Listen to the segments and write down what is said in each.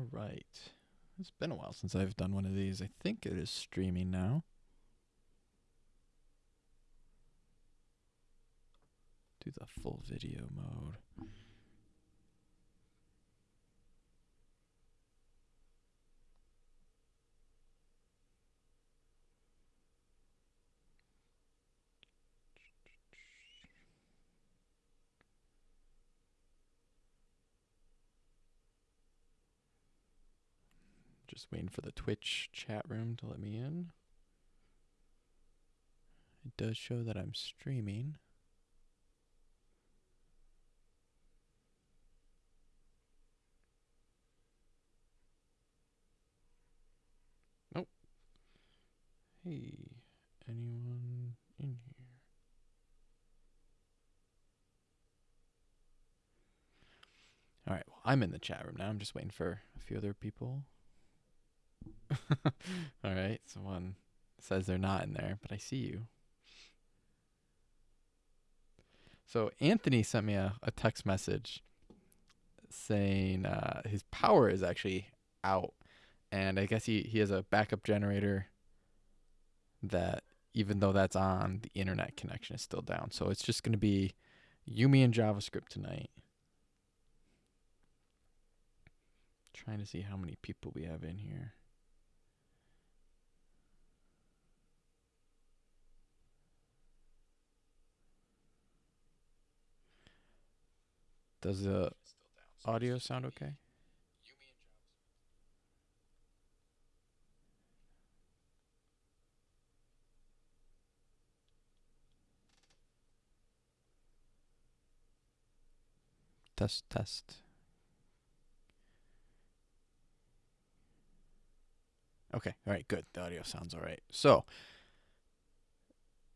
All right. It's been a while since I've done one of these. I think it is streaming now. Do the full video mode. Just waiting for the Twitch chat room to let me in. It does show that I'm streaming. Nope. Hey, anyone in here? All right, well, I'm in the chat room now. I'm just waiting for a few other people. All right, someone says they're not in there, but I see you. So Anthony sent me a, a text message saying uh, his power is actually out, and I guess he, he has a backup generator that even though that's on, the internet connection is still down. So it's just going to be Yumi and JavaScript tonight. Trying to see how many people we have in here. Does the audio sound okay? Test, test. Okay, all right, good. The audio sounds all right. So,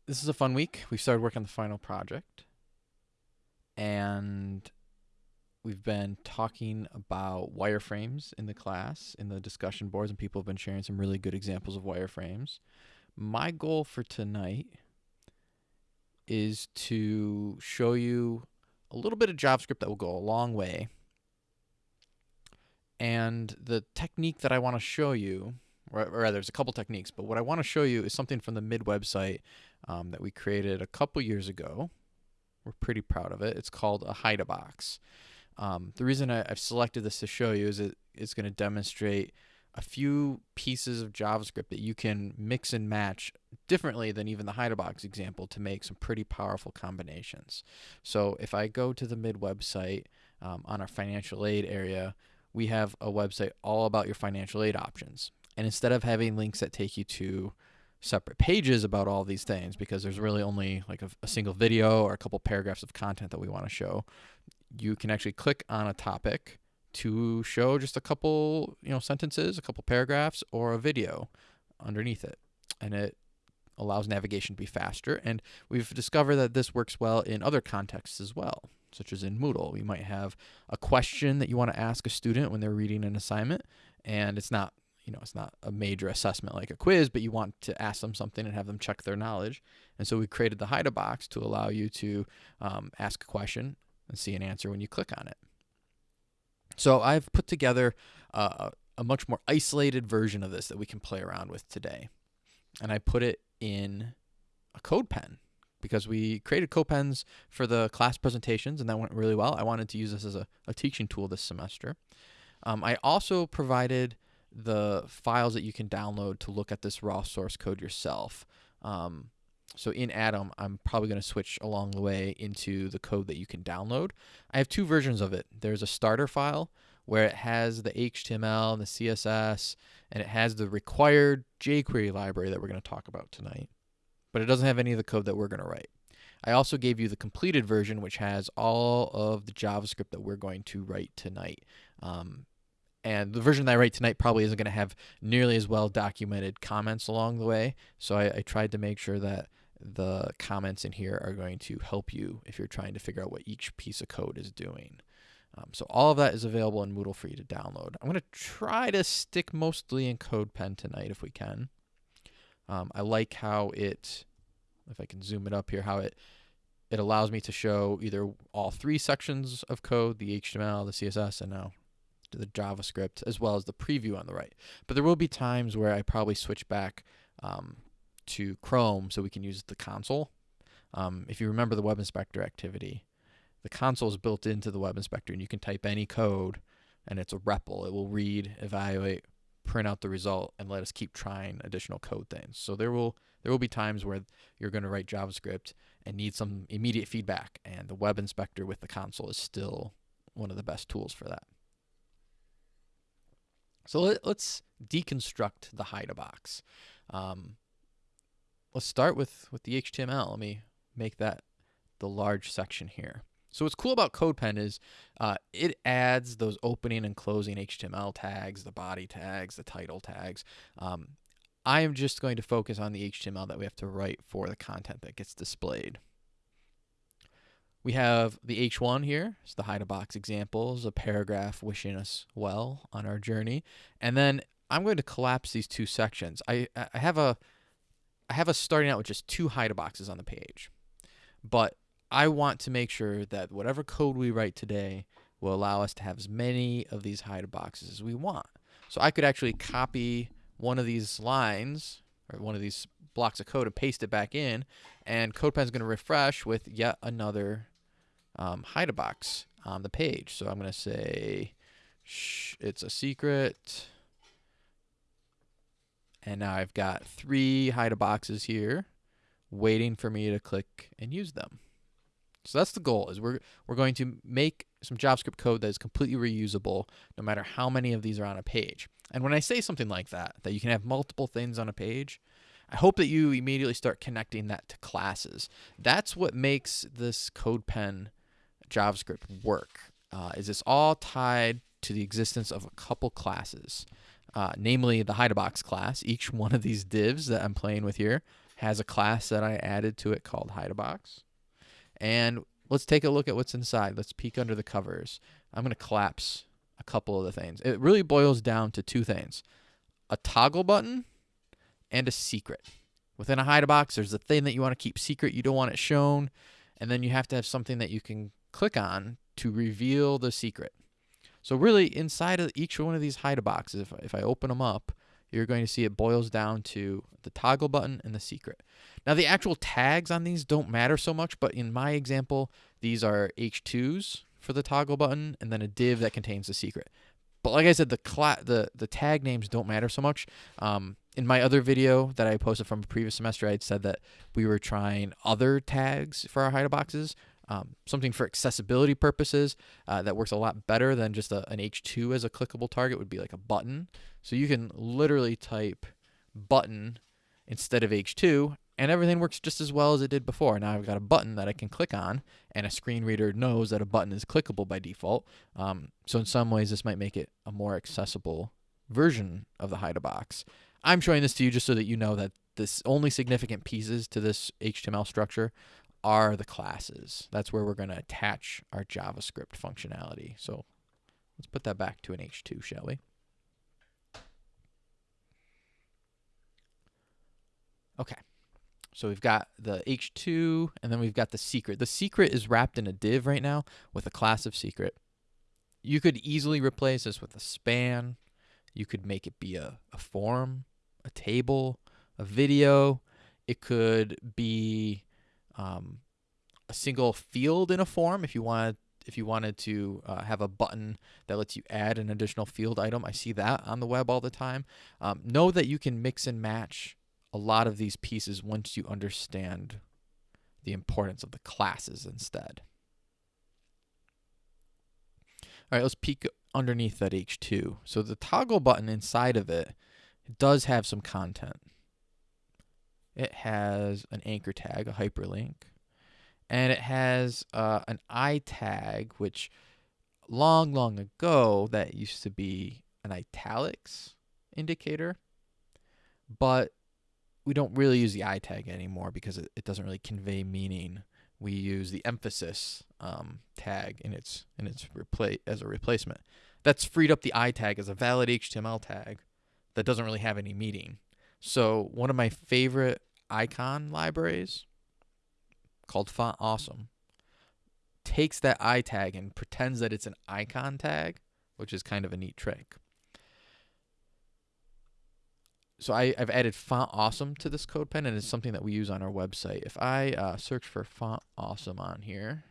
this is a fun week. We started working on the final project. And we've been talking about wireframes in the class, in the discussion boards, and people have been sharing some really good examples of wireframes. My goal for tonight is to show you a little bit of JavaScript that will go a long way. And the technique that I want to show you, or rather, there's a couple techniques, but what I want to show you is something from the mid website um, that we created a couple years ago. We're pretty proud of it. It's called a hide a box. Um, the reason I, have selected this to show you is it, it's going to demonstrate a few pieces of JavaScript that you can mix and match differently than even the HideABox example to make some pretty powerful combinations. So if I go to the mid website um, on our financial aid area, we have a website all about your financial aid options. And instead of having links that take you to separate pages about all these things, because there's really only like a, a single video or a couple paragraphs of content that we want to show, you can actually click on a topic to show just a couple, you know, sentences, a couple paragraphs, or a video underneath it. And it allows navigation to be faster. And we've discovered that this works well in other contexts as well, such as in Moodle. You might have a question that you want to ask a student when they're reading an assignment, and it's not, you know, it's not a major assessment like a quiz, but you want to ask them something and have them check their knowledge. And so we created the Hide box to allow you to um, ask a question and see an answer when you click on it. So I've put together uh, a much more isolated version of this that we can play around with today. And I put it in a code pen because we created CodePens for the class presentations and that went really well. I wanted to use this as a, a teaching tool this semester. Um, I also provided the files that you can download to look at this raw source code yourself. Um, so in Atom, I'm probably going to switch along the way into the code that you can download. I have two versions of it. There's a starter file where it has the HTML and the CSS, and it has the required jQuery library that we're going to talk about tonight. But it doesn't have any of the code that we're going to write. I also gave you the completed version, which has all of the JavaScript that we're going to write tonight. Um, and the version that I write tonight probably isn't going to have nearly as well documented comments along the way. So I, I tried to make sure that the comments in here are going to help you if you're trying to figure out what each piece of code is doing. Um, so all of that is available in Moodle for you to download. I'm going to try to stick mostly in CodePen tonight if we can. Um, I like how it, if I can zoom it up here, how it it allows me to show either all three sections of code, the HTML, the CSS, and now the JavaScript as well as the preview on the right. But there will be times where I probably switch back um, to Chrome so we can use the console. Um, if you remember the Web Inspector activity, the console is built into the Web Inspector and you can type any code and it's a REPL. It will read, evaluate, print out the result, and let us keep trying additional code things. So there will there will be times where you're going to write JavaScript and need some immediate feedback, and the Web Inspector with the console is still one of the best tools for that. So let, us deconstruct the hide a box. Um, let's start with, with the HTML. Let me make that the large section here. So what's cool about CodePen is uh, it adds those opening and closing HTML tags, the body tags, the title tags. Um, I am just going to focus on the HTML that we have to write for the content that gets displayed. We have the H1 here, it's the hide a box examples, a paragraph wishing us well on our journey. And then I'm going to collapse these two sections. I, I have a I have us starting out with just two hide boxes on the page. But I want to make sure that whatever code we write today will allow us to have as many of these hide boxes as we want. So I could actually copy one of these lines or one of these blocks of code and paste it back in, and CodePen is going to refresh with yet another um, hide box on the page. So I'm going to say it's a secret. And now I've got three hide boxes here waiting for me to click and use them. So that's the goal is we're we're going to make some JavaScript code that is completely reusable no matter how many of these are on a page. And when I say something like that, that you can have multiple things on a page, I hope that you immediately start connecting that to classes. That's what makes this CodePen JavaScript work. Uh, is it's all tied to the existence of a couple classes, uh, namely the HideABox class. Each one of these divs that I'm playing with here has a class that I added to it called HideABox. And let's take a look at what's inside. Let's peek under the covers. I'm going to collapse a couple of the things. It really boils down to two things a toggle button and a secret. Within a hide box, there's a thing that you want to keep secret, you don't want it shown, and then you have to have something that you can click on to reveal the secret. So really inside of each one of these hide boxes, if, if I open them up, you're going to see it boils down to the toggle button and the secret. Now the actual tags on these don't matter so much, but in my example, these are H2s for the toggle button and then a div that contains the secret. But like I said, the the the tag names don't matter so much. Um, in my other video that I posted from a previous semester, I had said that we were trying other tags for our hide boxes, um, something for accessibility purposes uh, that works a lot better than just a, an H2 as a clickable target would be like a button. So you can literally type button instead of H2 and everything works just as well as it did before. Now I've got a button that I can click on, and a screen reader knows that a button is clickable by default. Um, so in some ways, this might make it a more accessible version of the hide a box. I'm showing this to you just so that you know that this only significant pieces to this HTML structure are the classes. That's where we're going to attach our JavaScript functionality. So let's put that back to an H2, shall we? Okay. So we've got the H2 and then we've got the secret. The secret is wrapped in a div right now with a class of secret. You could easily replace this with a span. You could make it be a, a form, a table, a video. It could be um, a single field in a form if you wanted if you wanted to uh, have a button that lets you add an additional field item. I see that on the web all the time. Um, know that you can mix and match a lot of these pieces once you understand the importance of the classes instead. All right, let's peek underneath that H2. So the toggle button inside of it does have some content. It has an anchor tag, a hyperlink, and it has uh, an I tag, which long, long ago that used to be an italics indicator, but we don't really use the I tag anymore because it, it doesn't really convey meaning. We use the emphasis um, tag in its in its replace as a replacement. That's freed up the I tag as a valid HTML tag that doesn't really have any meaning. So one of my favorite icon libraries called Font Awesome takes that I tag and pretends that it's an icon tag which is kind of a neat trick. So I, I've added Font Awesome to this CodePen, and it's something that we use on our website. If I uh, search for Font Awesome on here,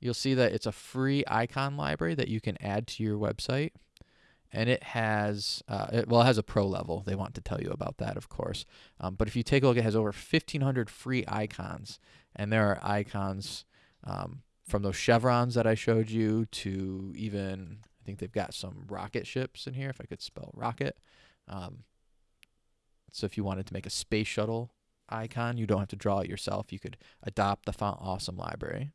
you'll see that it's a free icon library that you can add to your website. And it has, uh, it, well, it has a pro level. They want to tell you about that, of course. Um, but if you take a look, it has over 1,500 free icons. And there are icons um, from those chevrons that I showed you to even, I think they've got some rocket ships in here, if I could spell rocket. Um, so if you wanted to make a space shuttle icon, you don't have to draw it yourself. You could adopt the Font Awesome library.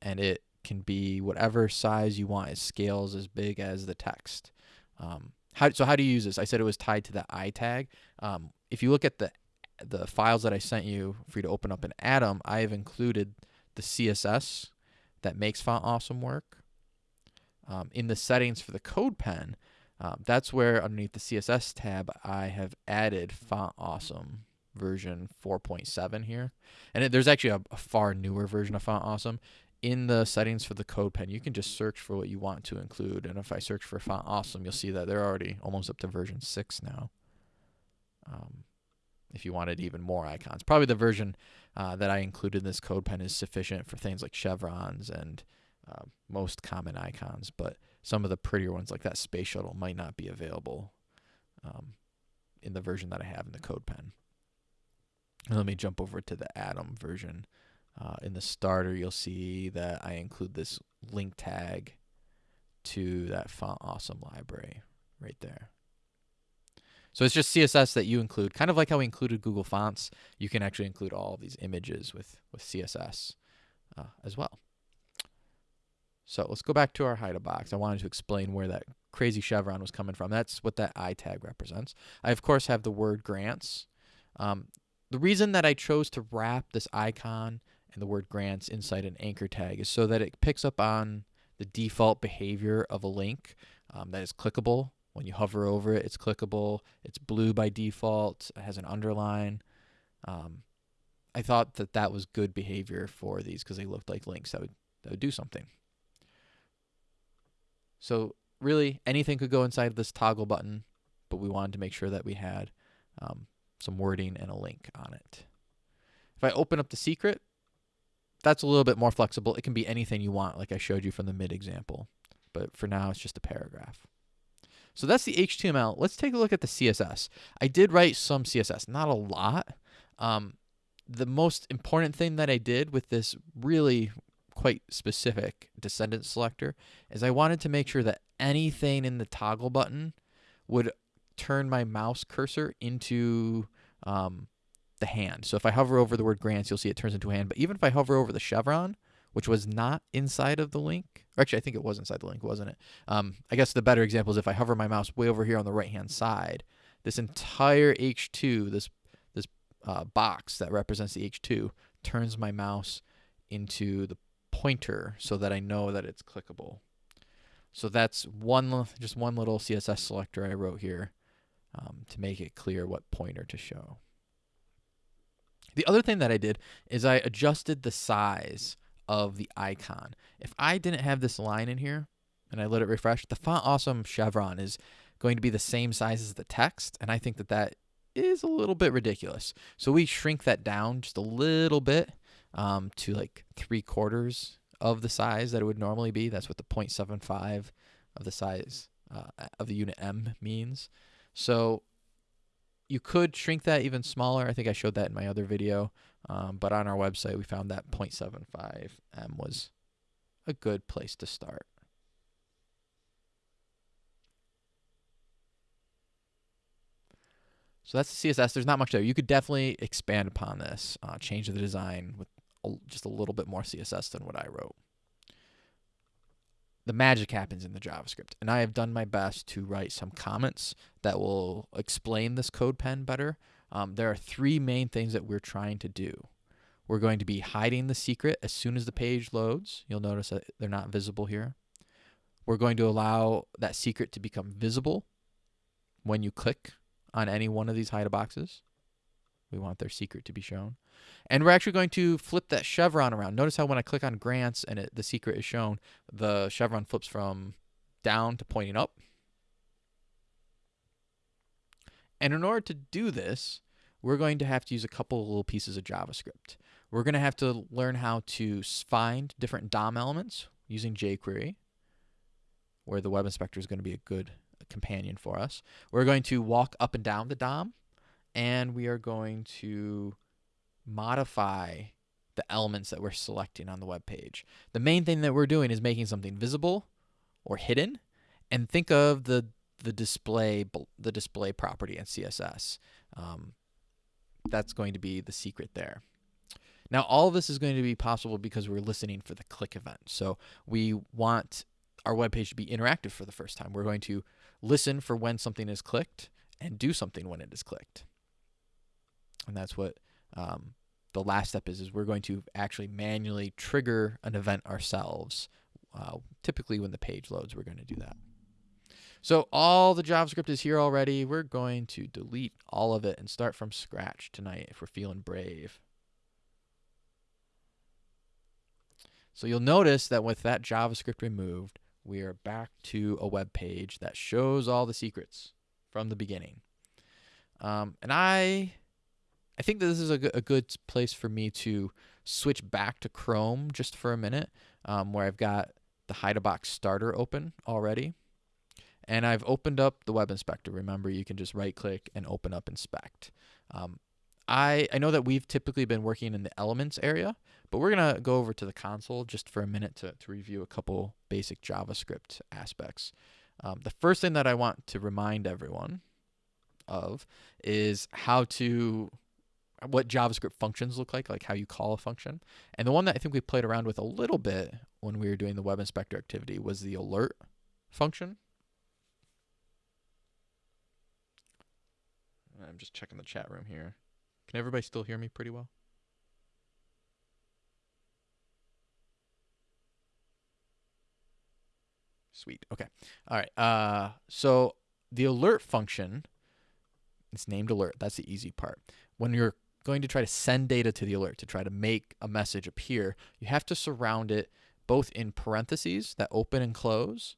And it can be whatever size you want. It scales as big as the text. Um, how, so how do you use this? I said it was tied to the I tag. Um, if you look at the the files that I sent you for you to open up in Atom, I have included the CSS that makes Font Awesome work. Um, in the settings for the CodePen, um, that's where underneath the CSS tab, I have added Font Awesome version 4.7 here. And it, there's actually a, a, far newer version of Font Awesome. In the settings for the CodePen, you can just search for what you want to include. And if I search for Font Awesome, you'll see that they're already almost up to version 6 now. Um, if you wanted even more icons. Probably the version uh, that I included in this CodePen is sufficient for things like chevrons and uh, most common icons, but some of the prettier ones like that space shuttle might not be available um, in the version that I have in the CodePen. And let me jump over to the Atom version. Uh, in the starter, you'll see that I include this link tag to that Font Awesome library right there. So it's just CSS that you include, kind of like how we included Google Fonts. You can actually include all of these images with, with CSS uh, as well. So let's go back to our hide a box. I wanted to explain where that crazy chevron was coming from. That's what that I tag represents. I, of course, have the word grants. Um, the reason that I chose to wrap this icon and the word grants inside an anchor tag is so that it picks up on the default behavior of a link um, that is clickable. When you hover over it, it's clickable. It's blue by default. It has an underline. Um, I thought that that was good behavior for these because they looked like links that would, that would do something. So really anything could go inside this toggle button, but we wanted to make sure that we had um, some wording and a link on it. If I open up the secret, that's a little bit more flexible. It can be anything you want, like I showed you from the mid example. But for now, it's just a paragraph. So that's the HTML. Let's take a look at the CSS. I did write some CSS, not a lot. Um, the most important thing that I did with this really quite specific descendant selector is I wanted to make sure that anything in the toggle button would turn my mouse cursor into um, the hand. So if I hover over the word grants, you'll see it turns into a hand. But even if I hover over the chevron, which was not inside of the link, or actually I think it was inside the link, wasn't it? Um, I guess the better example is if I hover my mouse way over here on the right hand side, this entire H2, this this uh, box that represents the H2, turns my mouse into the pointer so that I know that it's clickable. So that's one, just one little CSS selector I wrote here um, to make it clear what pointer to show. The other thing that I did is I adjusted the size of the icon. If I didn't have this line in here and I let it refresh, the font awesome chevron is going to be the same size as the text. And I think that that is a little bit ridiculous. So we shrink that down just a little bit um, to like three quarters of the size that it would normally be. That's what the 0.75 of the size uh, of the unit em means. So you could shrink that even smaller. I think I showed that in my other video. Um, but on our website, we found that 0.75 em was a good place to start. So that's the CSS. There's not much there. You could definitely expand upon this, uh, change the design with just a little bit more CSS than what I wrote. The magic happens in the JavaScript, and I have done my best to write some comments that will explain this CodePen better. Um, there are three main things that we're trying to do. We're going to be hiding the secret as soon as the page loads. You'll notice that they're not visible here. We're going to allow that secret to become visible when you click on any one of these hide boxes. We want their secret to be shown. And we're actually going to flip that chevron around. Notice how when I click on grants and it, the secret is shown, the chevron flips from down to pointing up. And in order to do this, we're going to have to use a couple little pieces of JavaScript. We're going to have to learn how to find different DOM elements using jQuery, where the web inspector is going to be a good companion for us. We're going to walk up and down the DOM, and we are going to modify the elements that we're selecting on the web page. The main thing that we're doing is making something visible or hidden, and think of the the display the display property in CSS. Um, that's going to be the secret there. Now, all of this is going to be possible because we're listening for the click event. So we want our web page to be interactive for the first time. We're going to listen for when something is clicked and do something when it is clicked. And that's what um, the last step is, is we're going to actually manually trigger an event ourselves. Uh, typically when the page loads, we're going to do that. So all the JavaScript is here already. We're going to delete all of it and start from scratch tonight if we're feeling brave. So you'll notice that with that JavaScript removed, we are back to a web page that shows all the secrets from the beginning. Um, and I, I think that this is a, a good place for me to switch back to Chrome just for a minute, um, where I've got the Hide a Box starter open already. And I've opened up the web inspector. Remember, you can just right click and open up inspect. Um, I, I know that we've typically been working in the elements area, but we're going to go over to the console just for a minute to, to review a couple basic JavaScript aspects. Um, the first thing that I want to remind everyone of is how to what JavaScript functions look like, like how you call a function. And the one that I think we played around with a little bit when we were doing the web inspector activity was the alert function. I'm just checking the chat room here. Can everybody still hear me pretty well? Sweet. Okay. All right. Uh, so the alert function, it's named alert. That's the easy part. When you're going to try to send data to the alert to try to make a message appear, you have to surround it both in parentheses that open and close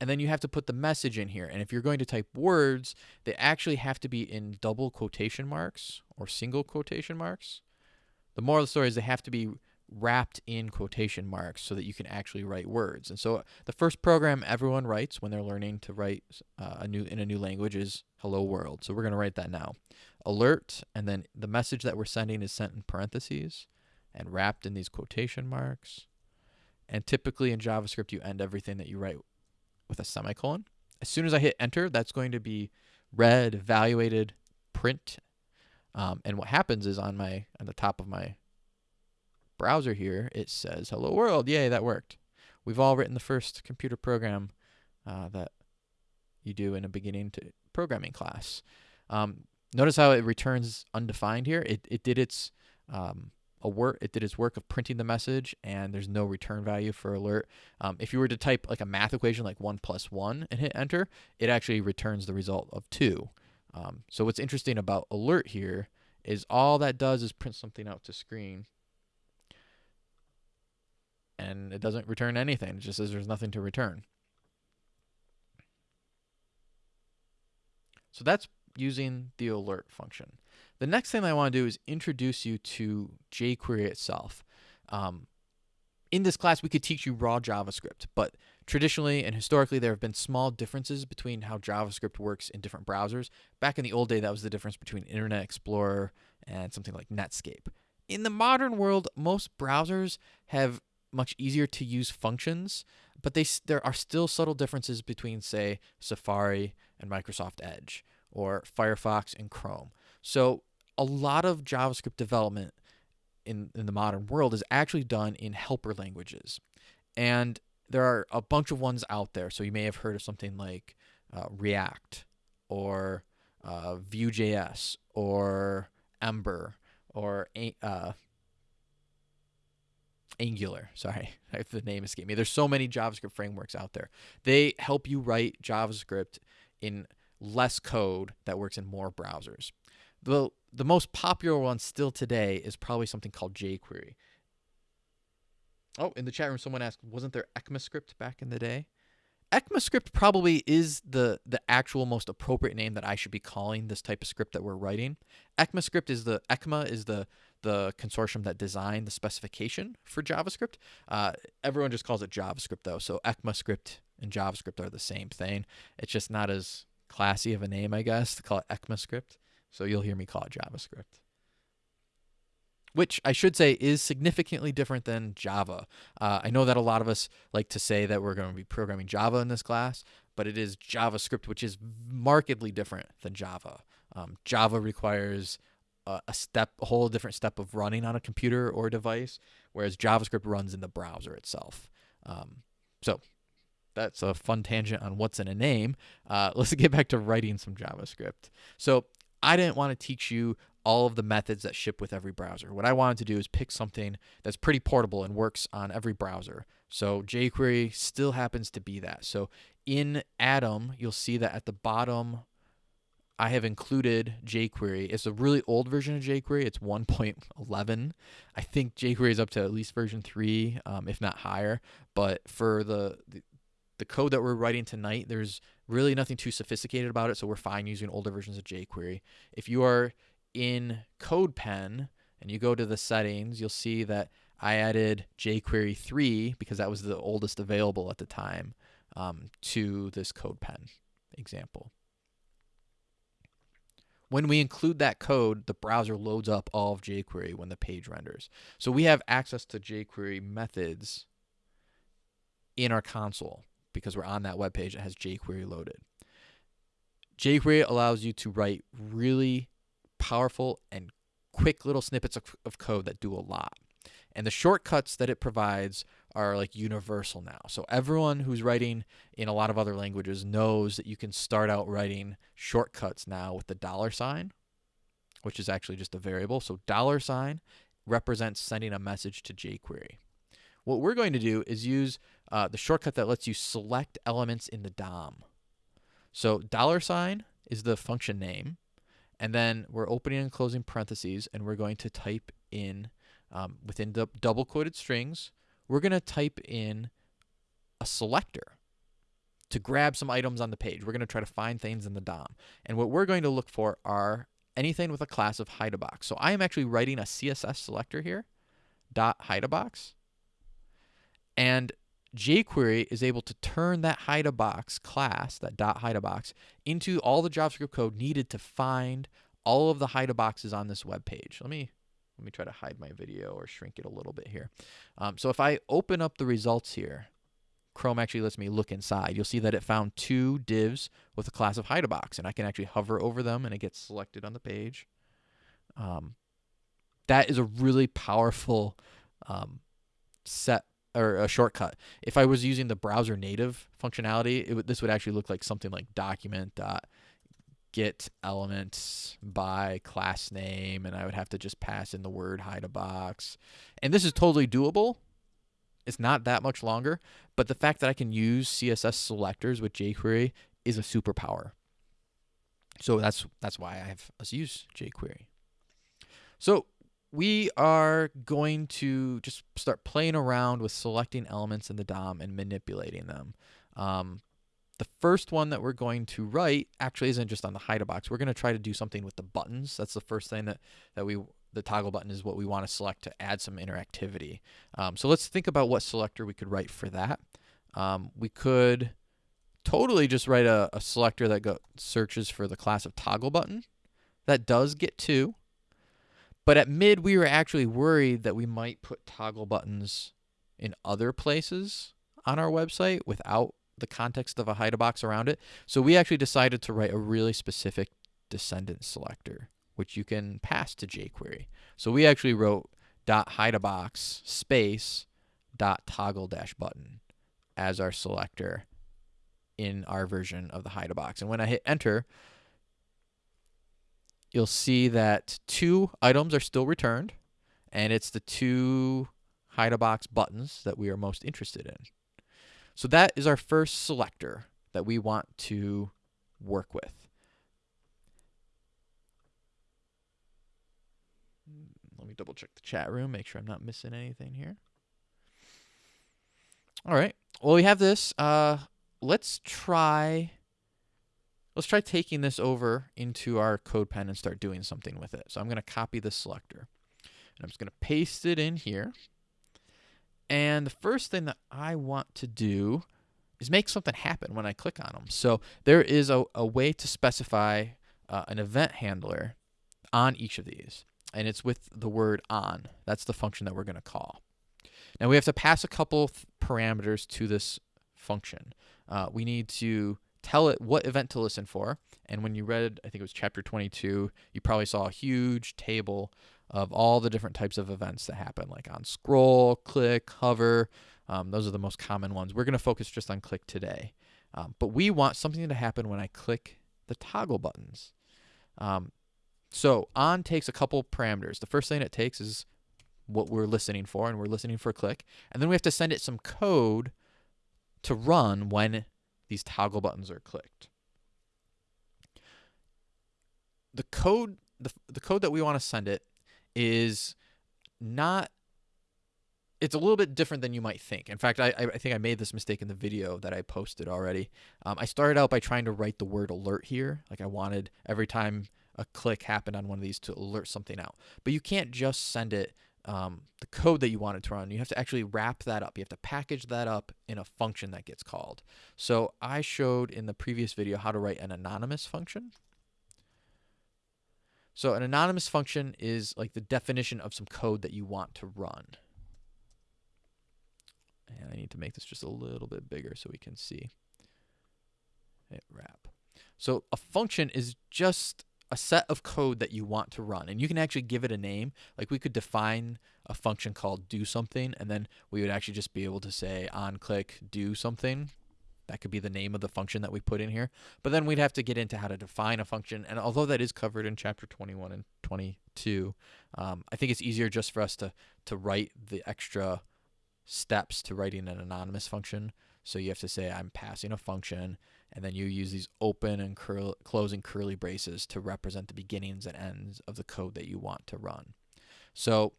and then you have to put the message in here. And if you're going to type words, they actually have to be in double quotation marks or single quotation marks. The moral of the story is they have to be wrapped in quotation marks so that you can actually write words. And so the first program everyone writes when they're learning to write uh, a new in a new language is hello world. So we're going to write that now. Alert and then the message that we're sending is sent in parentheses and wrapped in these quotation marks. And typically in JavaScript you end everything that you write with a semicolon. As soon as I hit enter, that's going to be read, evaluated, print. Um, and what happens is on my on the top of my browser here, it says hello world. Yay, that worked. We've all written the first computer program uh, that you do in a beginning to programming class. Um, notice how it returns undefined here. It, it did its um, a work it did its work of printing the message and there's no return value for alert. Um, if you were to type like a math equation like 1 plus 1 and hit enter it actually returns the result of 2 um, so what's interesting about alert here is all that does is print something out to screen and it doesn't return anything. It just says there's nothing to return. So that's using the alert function the next thing I want to do is introduce you to jQuery itself. Um, in this class, we could teach you raw JavaScript, but traditionally and historically, there have been small differences between how JavaScript works in different browsers. Back in the old day, that was the difference between Internet Explorer and something like Netscape. In the modern world, most browsers have much easier to use functions, but they there are still subtle differences between, say, Safari and Microsoft Edge, or Firefox and Chrome. So a lot of JavaScript development in, in the modern world is actually done in helper languages. And there are a bunch of ones out there. So you may have heard of something like uh, React or uh, Vue.js or Ember or uh, Angular. Sorry, the name escaped me. There's so many JavaScript frameworks out there. They help you write JavaScript in less code that works in more browsers. the the most popular one still today is probably something called jQuery. Oh, in the chat room, someone asked, wasn't there ECMAScript back in the day? ECMAScript probably is the the actual most appropriate name that I should be calling this type of script that we're writing. ECMAScript is the ECMA is the the consortium that designed the specification for JavaScript. Uh, everyone just calls it JavaScript though, so ECMAScript and JavaScript are the same thing. It's just not as classy of a name, I guess, to call it ECMAScript. So you'll hear me call it JavaScript which I should say is significantly different than Java. Uh, I know that a lot of us like to say that we're going to be programming Java in this class, but it is JavaScript, which is markedly different than Java. Um, Java requires a, step, a whole different step of running on a computer or device, whereas JavaScript runs in the browser itself. Um, so that's a fun tangent on what's in a name. Uh, let's get back to writing some JavaScript. So I didn't want to teach you all of the methods that ship with every browser. What I wanted to do is pick something that's pretty portable and works on every browser. So jQuery still happens to be that. So in Atom, you'll see that at the bottom, I have included jQuery. It's a really old version of jQuery. It's 1.11. I think jQuery is up to at least version 3, um, if not higher. But for the, the the code that we're writing tonight, there's really nothing too sophisticated about it, so we're fine using older versions of jQuery. If you are in CodePen and you go to the settings, you'll see that I added jQuery 3 because that was the oldest available at the time um, to this CodePen example. When we include that code, the browser loads up all of jQuery when the page renders. So we have access to jQuery methods in our console because we're on that web page that has jQuery loaded. jQuery allows you to write really powerful and quick little snippets of, of code that do a lot. And the shortcuts that it provides are like universal now. So everyone who's writing in a lot of other languages knows that you can start out writing shortcuts now with the dollar sign, which is actually just a variable. So dollar sign represents sending a message to jQuery. What we're going to do is use uh, the shortcut that lets you select elements in the DOM. So dollar sign is the function name. And then we're opening and closing parentheses, and we're going to type in, um, within the double quoted strings, we're going to type in a selector to grab some items on the page. We're going to try to find things in the DOM. And what we're going to look for are anything with a class of hide a box. So I am actually writing a CSS selector here, dot hide a box. And jQuery is able to turn that hide a box class, that dot hide a box, into all the JavaScript code needed to find all of the hide a boxes on this web page. Let me let me try to hide my video or shrink it a little bit here. Um, so if I open up the results here, Chrome actually lets me look inside. You'll see that it found two divs with a class of hide a box, and I can actually hover over them and it gets selected on the page. Um, that is a really powerful um, set or a shortcut. If I was using the browser native functionality, it would, this would actually look like something like document dot get elements by class name, and I would have to just pass in the word hide a box. And this is totally doable. It's not that much longer, but the fact that I can use CSS selectors with jQuery is a superpower. So that's that's why I have us use jQuery. So we are going to just start playing around with selecting elements in the DOM and manipulating them. Um, the first one that we're going to write actually isn't just on the hide box. We're going to try to do something with the buttons. That's the first thing that, that we, the toggle button is what we want to select to add some interactivity. Um, so let's think about what selector we could write for that. Um, we could totally just write a, a selector that go, searches for the class of toggle button. That does get two. But at mid, we were actually worried that we might put toggle buttons in other places on our website without the context of a hide a box around it. So we actually decided to write a really specific descendant selector, which you can pass to jQuery. So we actually wrote dot hide a box space dot toggle dash button as our selector in our version of the hide a box. And when I hit enter, you'll see that two items are still returned, and it's the two hide a box buttons that we are most interested in. So that is our first selector that we want to work with. Let me double check the chat room, make sure I'm not missing anything here. All right. Well, we have this. Uh, let's try. Let's try taking this over into our CodePen and start doing something with it. So I'm going to copy this selector. And I'm just going to paste it in here. And the first thing that I want to do is make something happen when I click on them. So there is a, a way to specify uh, an event handler on each of these. And it's with the word on. That's the function that we're going to call. Now we have to pass a couple parameters to this function. Uh, we need to tell it what event to listen for. And when you read, I think it was chapter 22, you probably saw a huge table of all the different types of events that happen, like on scroll, click, hover. Um, those are the most common ones. We're going to focus just on click today. Um, but we want something to happen when I click the toggle buttons. Um, so on takes a couple parameters. The first thing it takes is what we're listening for, and we're listening for click. And then we have to send it some code to run when these toggle buttons are clicked. The code, the, the code that we want to send it is not it's a little bit different than you might think. In fact, I, I think I made this mistake in the video that I posted already. Um, I started out by trying to write the word alert here. Like I wanted every time a click happened on one of these to alert something out. But you can't just send it um, the code that you want it to run. You have to actually wrap that up. You have to package that up in a function that gets called. So I showed in the previous video how to write an anonymous function. So an anonymous function is like the definition of some code that you want to run. And I need to make this just a little bit bigger so we can see it wrap. So a function is just a set of code that you want to run and you can actually give it a name like we could define a function called do something and then we would actually just be able to say on click do something that could be the name of the function that we put in here. But then we'd have to get into how to define a function. And although that is covered in chapter 21 and 22, um, I think it's easier just for us to, to write the extra steps to writing an anonymous function. So you have to say I'm passing a function, and then you use these open and curl, closing curly braces to represent the beginnings and ends of the code that you want to run. So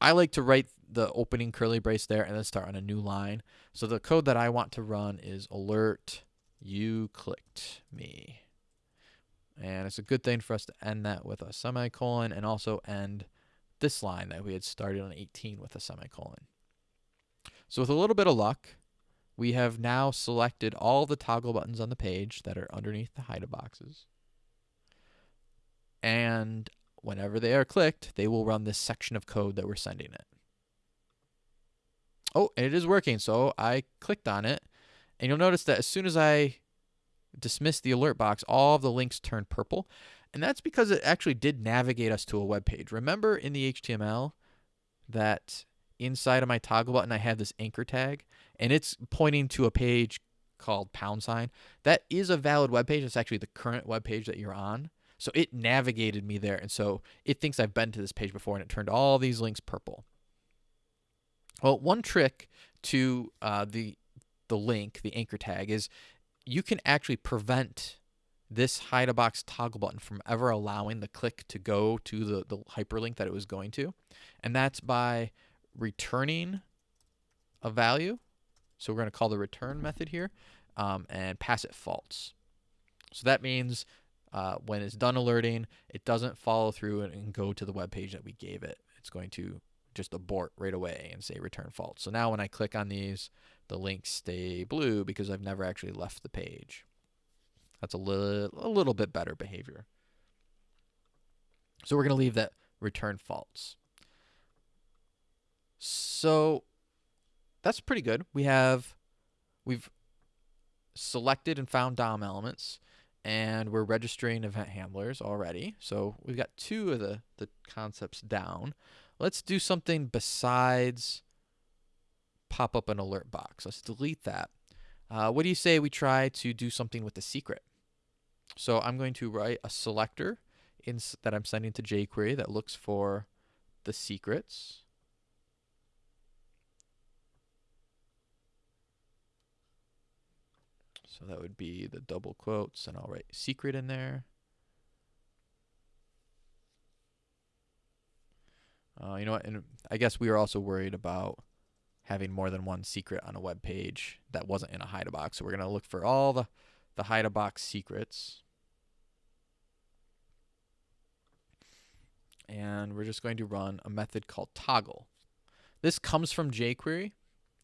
I like to write the opening curly brace there and then start on a new line. So the code that I want to run is alert you clicked me. And it's a good thing for us to end that with a semicolon and also end this line that we had started on 18 with a semicolon. So with a little bit of luck, we have now selected all the toggle buttons on the page that are underneath the hide boxes. And whenever they are clicked, they will run this section of code that we're sending it. Oh, and it is working. So I clicked on it, and you'll notice that as soon as I dismiss the alert box, all of the links turn purple. And that's because it actually did navigate us to a web page. Remember in the HTML that inside of my toggle button, I have this anchor tag, and it's pointing to a page called pound sign. That is a valid web page. It's actually the current web page that you're on. So it navigated me there. And so it thinks I've been to this page before and it turned all these links purple. Well, one trick to uh, the, the link, the anchor tag, is you can actually prevent this hide a box toggle button from ever allowing the click to go to the, the hyperlink that it was going to. And that's by returning a value. So we're going to call the return method here um, and pass it false. So that means uh, when it's done alerting, it doesn't follow through and, and go to the web page that we gave it. It's going to just abort right away and say return false. So now when I click on these, the links stay blue because I've never actually left the page. That's a little, a little bit better behavior. So we're going to leave that return false. So that's pretty good. We have, we've selected and found DOM elements and we're registering event handlers already. So we've got two of the, the concepts down. Let's do something besides pop up an alert box. Let's delete that. Uh, what do you say we try to do something with the secret? So I'm going to write a selector in, that I'm sending to jQuery that looks for the secrets. So that would be the double quotes, and I'll write secret in there. Uh, you know what? And I guess we were also worried about having more than one secret on a web page that wasn't in a hide box. So we're going to look for all the, the hide box secrets. And we're just going to run a method called toggle. This comes from jQuery.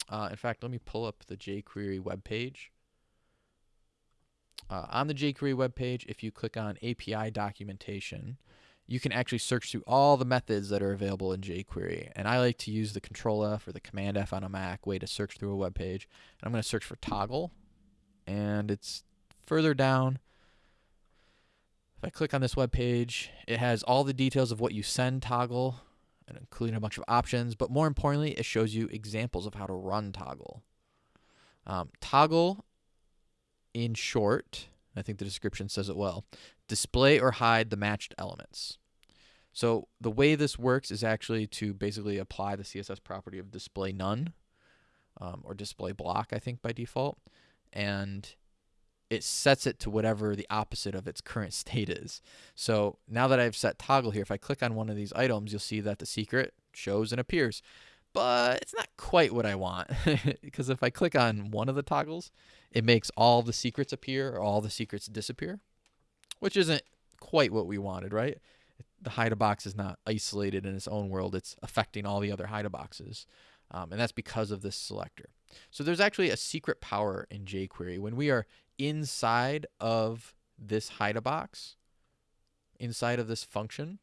Uh, in fact, let me pull up the jQuery web page. Uh, on the jQuery web page, if you click on API documentation, you can actually search through all the methods that are available in jQuery. And I like to use the Control F or the Command F on a Mac way to search through a web page. And I'm going to search for toggle, and it's further down. If I click on this web page, it has all the details of what you send toggle, and including a bunch of options. But more importantly, it shows you examples of how to run toggle. Um, toggle, in short, I think the description says it well, display or hide the matched elements. So the way this works is actually to basically apply the CSS property of display none um, or display block, I think by default. And it sets it to whatever the opposite of its current state is. So now that I've set toggle here, if I click on one of these items, you'll see that the secret shows and appears. But it's not quite what I want because if I click on one of the toggles, it makes all the secrets appear or all the secrets disappear which isn't quite what we wanted, right? The hide a box is not isolated in its own world. It's affecting all the other hide a boxes, Um, and that's because of this selector. So there's actually a secret power in jQuery. When we are inside of this hide a box, inside of this function,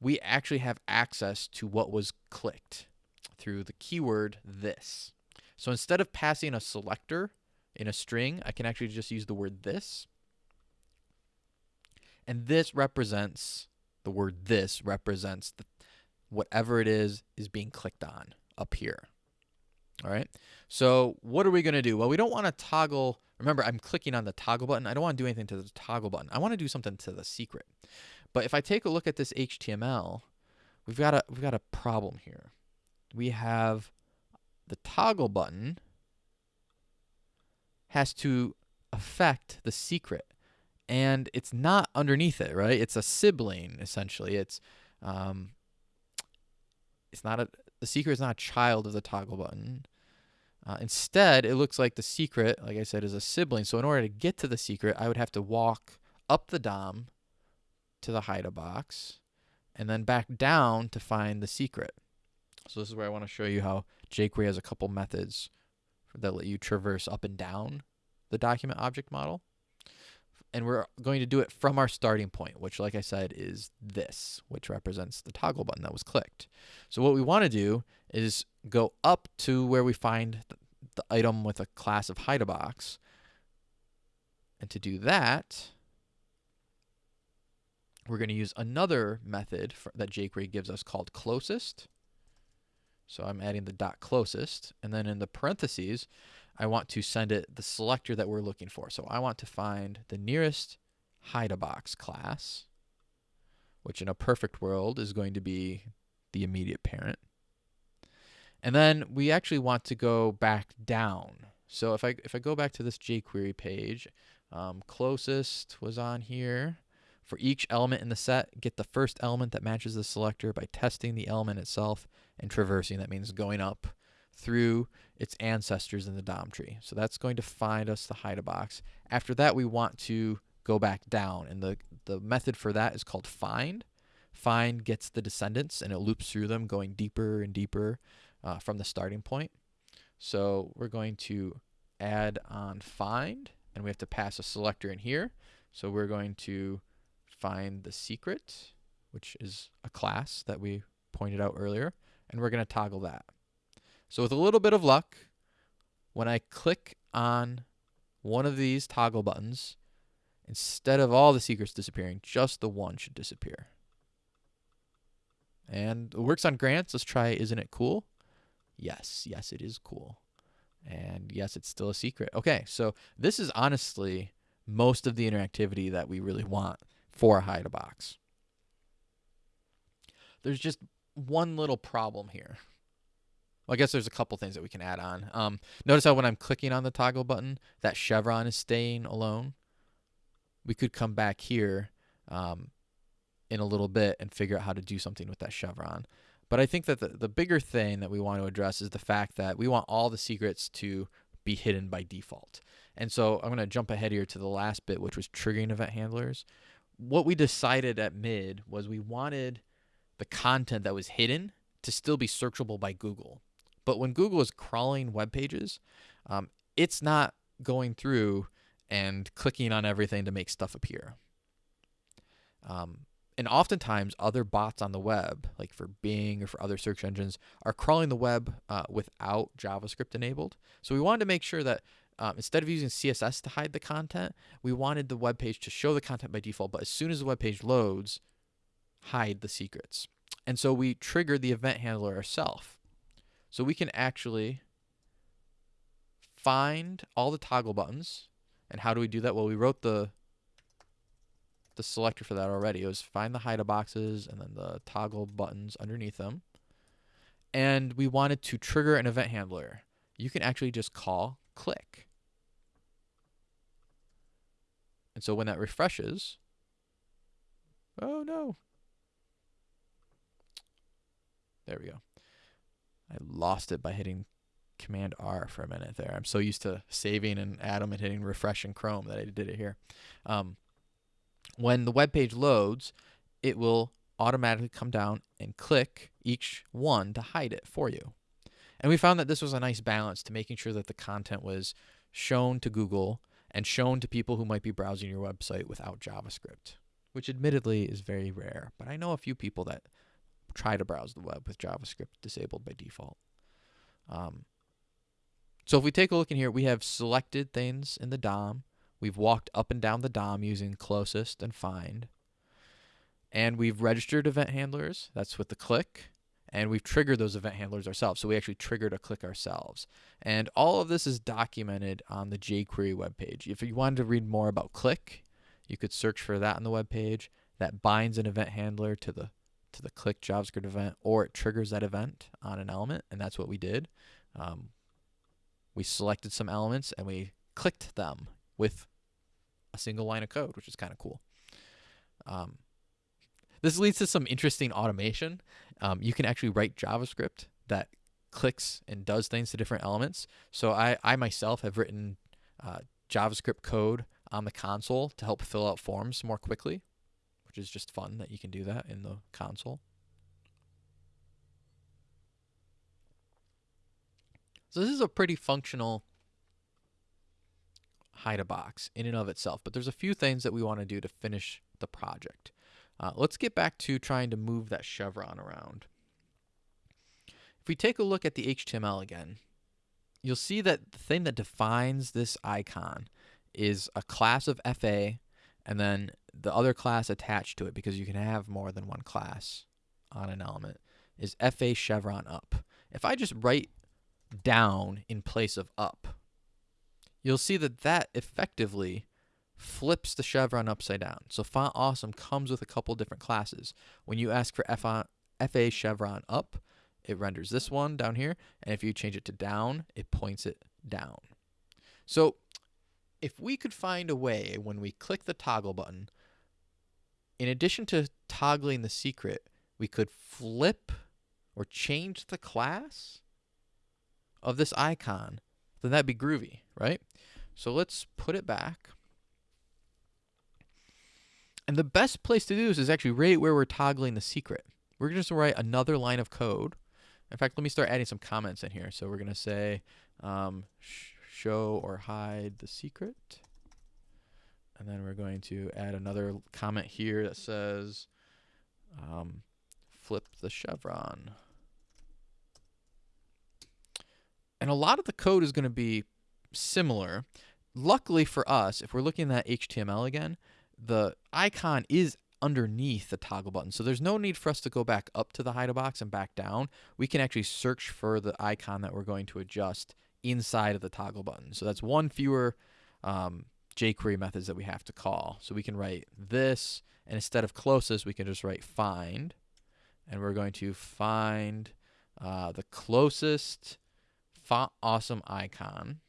we actually have access to what was clicked through the keyword this. So instead of passing a selector in a string, I can actually just use the word this and this represents, the word this represents the, whatever it is is being clicked on up here. All right. So what are we going to do? Well, we don't want to toggle. Remember, I'm clicking on the toggle button. I don't want to do anything to the toggle button. I want to do something to the secret. But if I take a look at this HTML, we've got a we've got a problem here. We have the toggle button has to affect the secret and it's not underneath it, right? It's a sibling essentially. It's um, it's not a the secret is not a child of the toggle button. Uh, instead, it looks like the secret, like I said, is a sibling. So in order to get to the secret, I would have to walk up the DOM to the hide a box and then back down to find the secret. So this is where I want to show you how jQuery has a couple methods that let you traverse up and down the document object model and we're going to do it from our starting point, which like I said is this, which represents the toggle button that was clicked. So what we want to do is go up to where we find the, item with a class of hide box. And to do that, we're going to use another method for, that jQuery gives us called closest. So I'm adding the dot closest, and then in the parentheses, I want to send it the selector that we're looking for. So I want to find the nearest hide-a-box class, which in a perfect world is going to be the immediate parent. And then we actually want to go back down. So if I if I go back to this jQuery page, um, closest was on here. For each element in the set, get the first element that matches the selector by testing the element itself and traversing. That means going up through its ancestors in the DOM tree. So that's going to find us the hide a box. After that, we want to go back down, and the, the method for that is called find. Find gets the descendants, and it loops through them, going deeper and deeper uh, from the starting point. So we're going to add on find, and we have to pass a selector in here. So we're going to find the secret, which is a class that we pointed out earlier, and we're going to toggle that. So with a little bit of luck, when I click on one of these toggle buttons, instead of all the secrets disappearing, just the one should disappear. And it works on grants. Let's try Isn't It Cool? Yes, yes, it is cool. And yes, it's still a secret. Okay, so this is honestly most of the interactivity that we really want for a hide a box. There's just one little problem here. Well, I guess there's a couple things that we can add on. Um, notice how when I'm clicking on the toggle button, that chevron is staying alone. We could come back here um, in a little bit and figure out how to do something with that chevron. But I think that the, the bigger thing that we want to address is the fact that we want all the secrets to be hidden by default. And so I'm going to jump ahead here to the last bit, which was triggering event handlers. What we decided at mid was we wanted the content that was hidden to still be searchable by Google. But when Google is crawling web pages, um, it's not going through and clicking on everything to make stuff appear. Um, and oftentimes, other bots on the web, like for Bing or for other search engines, are crawling the web uh, without JavaScript enabled. So we wanted to make sure that um, instead of using CSS to hide the content, we wanted the web page to show the content by default, but as soon as the web page loads, hide the secrets. And so we triggered the event handler ourselves. So we can actually find all the toggle buttons. And how do we do that? Well, we wrote the the selector for that already. It was find the hide boxes and then the toggle buttons underneath them. And we wanted to trigger an event handler. You can actually just call click. And so when that refreshes, oh no. There we go. I lost it by hitting Command R for a minute there. I'm so used to saving in Atom and hitting refresh in Chrome that I did it here. Um, when the web page loads, it will automatically come down and click each one to hide it for you. And we found that this was a nice balance to making sure that the content was shown to Google and shown to people who might be browsing your website without JavaScript, which admittedly is very rare. But I know a few people that try to browse the web with JavaScript disabled by default. Um, so if we take a look in here, we have selected things in the DOM. We've walked up and down the DOM using closest and find. And we've registered event handlers. That's with the click. And we've triggered those event handlers ourselves. So we actually triggered a click ourselves. And all of this is documented on the jQuery webpage. If you wanted to read more about click, you could search for that on the web page. That binds an event handler to the to the click JavaScript event, or it triggers that event on an element, and that's what we did. Um, we selected some elements and we clicked them with a single line of code, which is kind of cool. Um, this leads to some interesting automation. Um, you can actually write JavaScript that clicks and does things to different elements. So I, I myself have written uh, JavaScript code on the console to help fill out forms more quickly, which is just fun that you can do that in the console. So this is a pretty functional hide a box in and of itself, but there's a few things that we want to do to finish the project. Uh, let's get back to trying to move that chevron around. If we take a look at the HTML again, you'll see that the thing that defines this icon is a class of FA and then the other class attached to it because you can have more than one class on an element is FA chevron up. If I just write down in place of up, you'll see that that effectively flips the chevron upside down. So Font Awesome comes with a couple different classes. When you ask for FA chevron up, it renders this one down here. And if you change it to down, it points it down. So if we could find a way when we click the toggle button, in addition to toggling the secret, we could flip or change the class of this icon, then that'd be groovy, right? So let's put it back. And the best place to do this is actually right where we're toggling the secret. We're just going to write another line of code. In fact, let me start adding some comments in here. So we're going to say um, sh show or hide the secret. And then we're going to add another comment here that says um, flip the chevron. And a lot of the code is going to be similar. Luckily for us, if we're looking at HTML again, the icon is underneath the toggle button. So there's no need for us to go back up to the hide box and back down. We can actually search for the icon that we're going to adjust inside of the toggle button. So that's one fewer um, jQuery methods that we have to call. So we can write this, and instead of closest, we can just write find. And we're going to find uh, the closest awesome icon.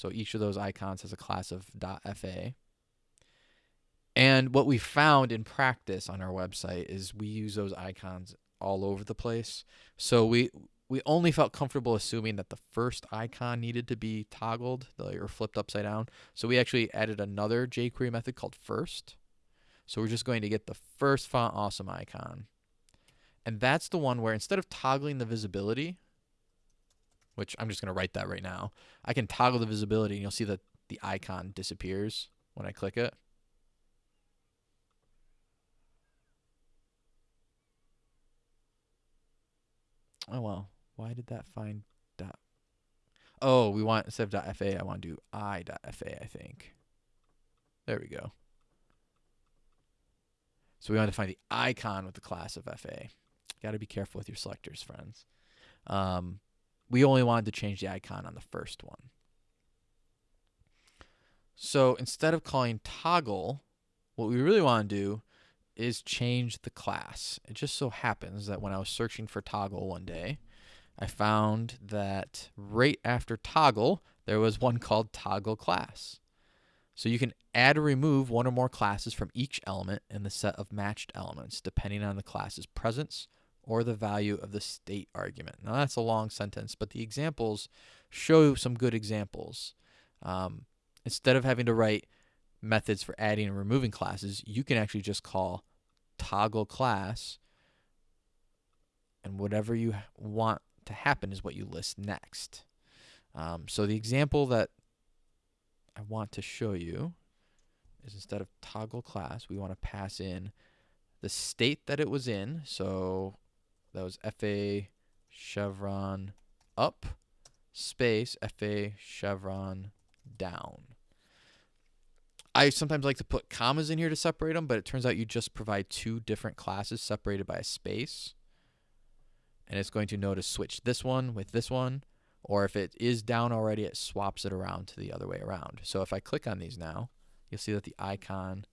So each of those icons has a class of .fa. And what we found in practice on our website is we use those icons all over the place. So we we only felt comfortable assuming that the first icon needed to be toggled or flipped upside down. So we actually added another jQuery method called first. So we're just going to get the first font awesome icon. And that's the one where instead of toggling the visibility, which I'm just going to write that right now, I can toggle the visibility and you'll see that the icon disappears when I click it. Oh well, why did that find dot? Oh, we want instead of .fa, I want to do i dot .fa, I think. There we go. So we want to find the icon with the class of FA. Got to be careful with your selectors, friends. Um, we only wanted to change the icon on the first one. So instead of calling toggle, what we really want to do is change the class. It just so happens that when I was searching for toggle one day, I found that right after toggle, there was one called toggle class. So you can add or remove one or more classes from each element in the set of matched elements, depending on the class's presence or the value of the state argument. Now that's a long sentence, but the examples show some good examples. Um, instead of having to write methods for adding and removing classes, you can actually just call toggle class and whatever you want to happen is what you list next. Um, so the example that I want to show you is instead of toggle class, we want to pass in the state that it was in. So that was FA chevron up space FA chevron down. I sometimes like to put commas in here to separate them, but it turns out you just provide two different classes separated by a space. And it's going to know to switch this one with this one. Or if it is down already, it swaps it around to the other way around. So if I click on these now, you'll see that the icon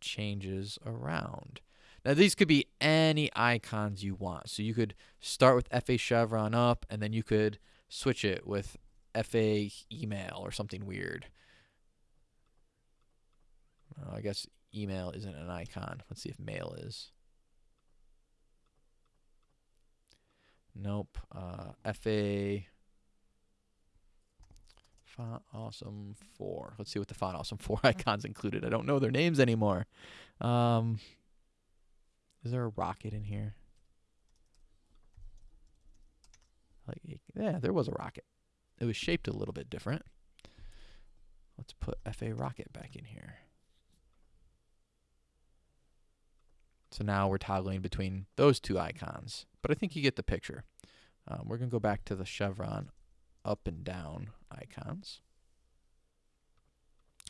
changes around. Now these could be any icons you want. So you could start with FA chevron up and then you could switch it with FA email or something weird. I guess email isn't an icon. Let's see if mail is. Nope. Uh, FA font awesome 4. Let's see what the font awesome 4 icons included. I don't know their names anymore. Um, is there a rocket in here? Like, yeah, there was a rocket. It was shaped a little bit different. Let's put FA rocket back in here. So now we're toggling between those two icons. But I think you get the picture. Um, we're going to go back to the chevron up and down icons.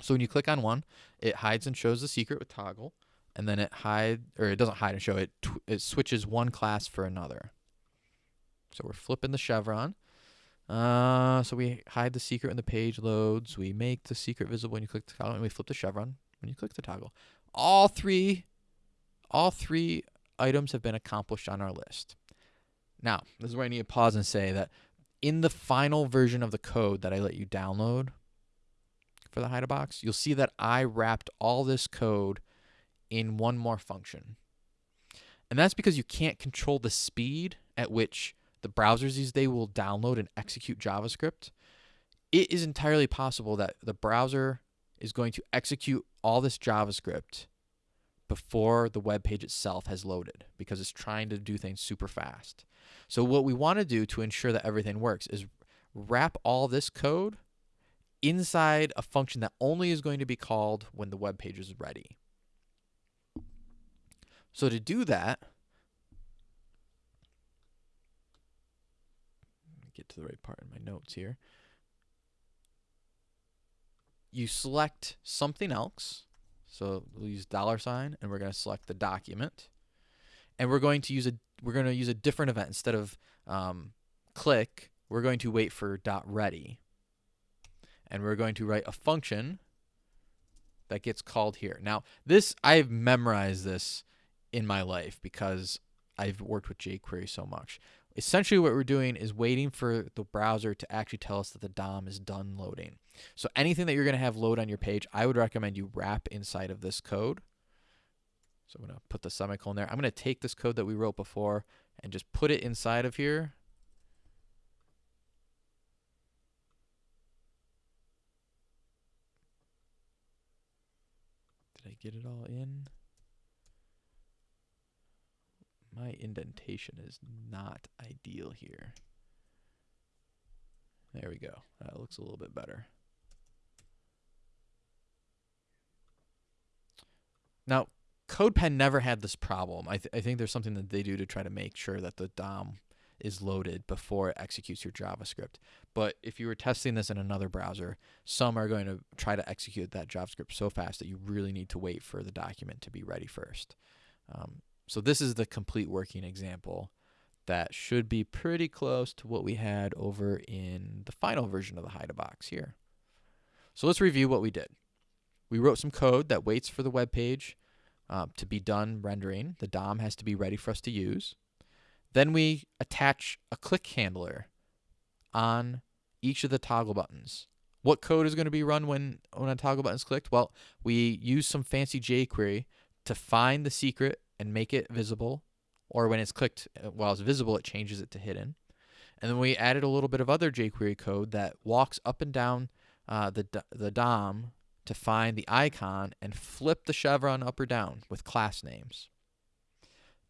So when you click on one, it hides and shows the secret with toggle, and then it hide or it doesn't hide and show it. it switches one class for another. So we're flipping the chevron. Uh, so we hide the secret when the page loads. We make the secret visible when you click the toggle, and we flip the chevron when you click the toggle. All three all three items have been accomplished on our list. Now, this is where I need to pause and say that in the final version of the code that I let you download for the Hide a box, you'll see that I wrapped all this code in one more function. And that's because you can't control the speed at which the browsers these days will download and execute JavaScript. It is entirely possible that the browser is going to execute all this JavaScript before the web page itself has loaded because it's trying to do things super fast. So what we want to do to ensure that everything works is wrap all this code inside a function that only is going to be called when the web page is ready. So to do that, get to the right part in my notes here. You select something else so we'll use dollar sign and we're going to select the document. And we're going to use a we're going to use a different event instead of um, click. We're going to wait for dot ready. And we're going to write a function that gets called here. Now, this I've memorized this in my life because I've worked with jQuery so much. essentially what we're doing is waiting for the browser to actually tell us that the DOM is done loading. So anything that you're going to have load on your page, I would recommend you wrap inside of this code. So I'm going to put the semicolon there. I'm going to take this code that we wrote before and just put it inside of here. Did I get it all in? My indentation is not ideal here. There we go. That looks a little bit better. Now, CodePen never had this problem. I, th I think there's something that they do to try to make sure that the DOM is loaded before it executes your JavaScript. But if you were testing this in another browser, some are going to try to execute that JavaScript so fast that you really need to wait for the document to be ready first. Um, so this is the complete working example that should be pretty close to what we had over in the final version of the hide a box here. So let's review what we did. We wrote some code that waits for the web page uh, to be done rendering. The DOM has to be ready for us to use. Then we attach a click handler on each of the toggle buttons. What code is going to be run when, when a toggle button is clicked? Well, we use some fancy jQuery to find the secret and make it visible, or when it's clicked uh, while it's visible, it changes it to hidden. And then we added a little bit of other jQuery code that walks up and down uh, the, the DOM to find the icon and flip the chevron up or down with class names.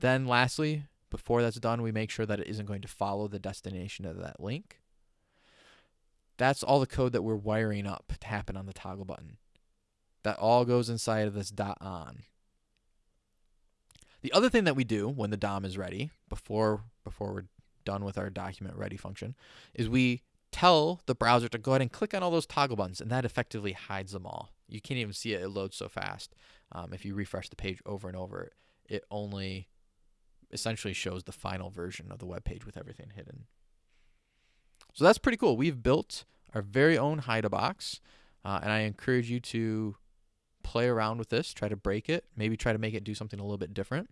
Then lastly, before that's done, we make sure that it isn't going to follow the destination of that link. That's all the code that we're wiring up to happen on the toggle button. That all goes inside of this dot on. The other thing that we do when the DOM is ready, before before we're done with our document ready function, is we tell the browser to go ahead and click on all those toggle buttons, and that effectively hides them all. You can't even see it; it loads so fast. Um, if you refresh the page over and over, it only essentially shows the final version of the web page with everything hidden. So that's pretty cool. We've built our very own HideABox, uh, and I encourage you to play around with this, try to break it, maybe try to make it do something a little bit different.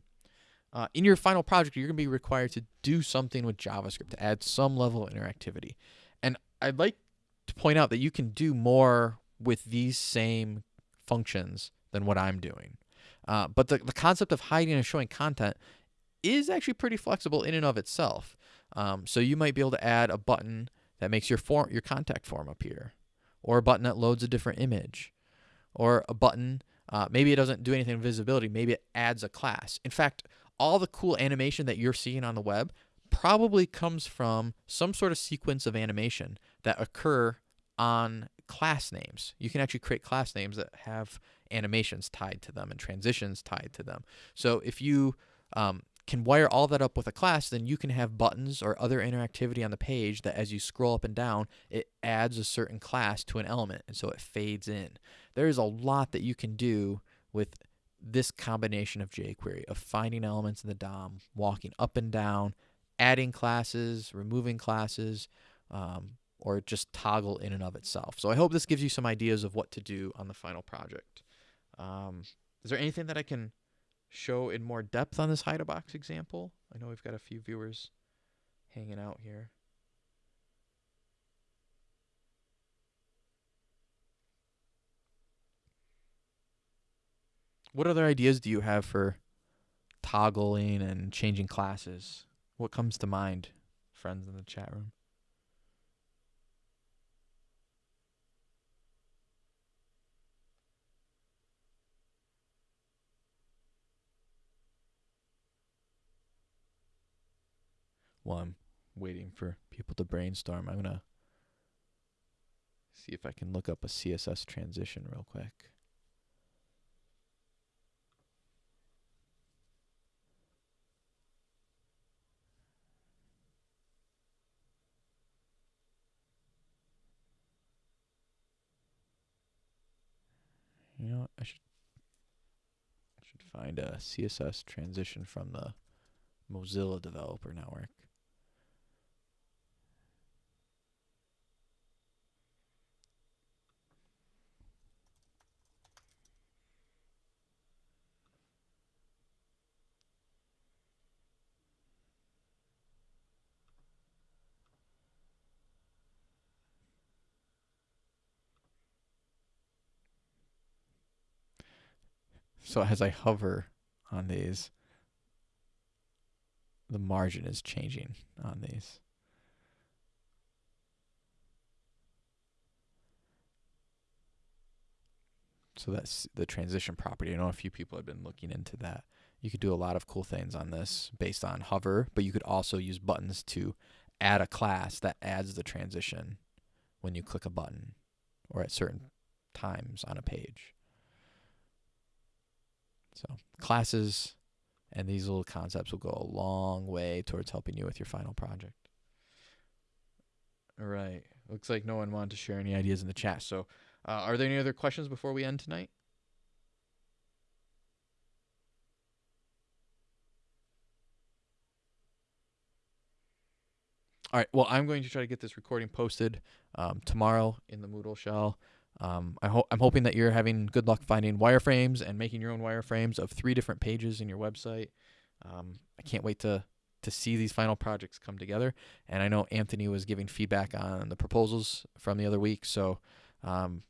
Uh, in your final project, you're going to be required to do something with JavaScript to add some level of interactivity. And I'd like to point out that you can do more with these same functions than what I'm doing. Uh, but the, the concept of hiding and showing content is actually pretty flexible in and of itself. Um, so you might be able to add a button that makes your form, your contact form appear, or a button that loads a different image, or a button. Uh, maybe it doesn't do anything in visibility. Maybe it adds a class. In fact, all the cool animation that you're seeing on the web probably comes from some sort of sequence of animation that occur on class names. You can actually create class names that have animations tied to them and transitions tied to them. So if you um, can wire all that up with a class, then you can have buttons or other interactivity on the page that as you scroll up and down, it adds a certain class to an element, and so it fades in. There is a lot that you can do with this combination of jQuery, of finding elements in the DOM, walking up and down, adding classes, removing classes, um, or just toggle in and of itself. So I hope this gives you some ideas of what to do on the final project. Um, is there anything that I can show in more depth on this hide box example. I know we've got a few viewers hanging out here. What other ideas do you have for toggling and changing classes? What comes to mind, friends in the chat room? While I'm waiting for people to brainstorm, I'm going to see if I can look up a CSS transition real quick. You know, I should I should find a CSS transition from the Mozilla Developer Network. So as I hover on these, the margin is changing on these. So that's the transition property. I know a few people have been looking into that. You could do a lot of cool things on this based on hover, but you could also use buttons to add a class that adds the transition when you click a button or at certain times on a page. So classes and these little concepts will go a long way towards helping you with your final project. All right. Looks like no one wanted to share any ideas in the chat. So, uh, are there any other questions before we end tonight? All right. Well, I'm going to try to get this recording posted um, tomorrow in the Moodle shell. Um, I hope I'm hoping that you're having good luck finding wireframes and making your own wireframes of three different pages in your website. Um, I can't wait to to see these final projects come together. And I know Anthony was giving feedback on the proposals from the other week, so um,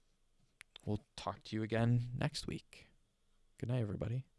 we'll talk to you again next week. Good night, everybody.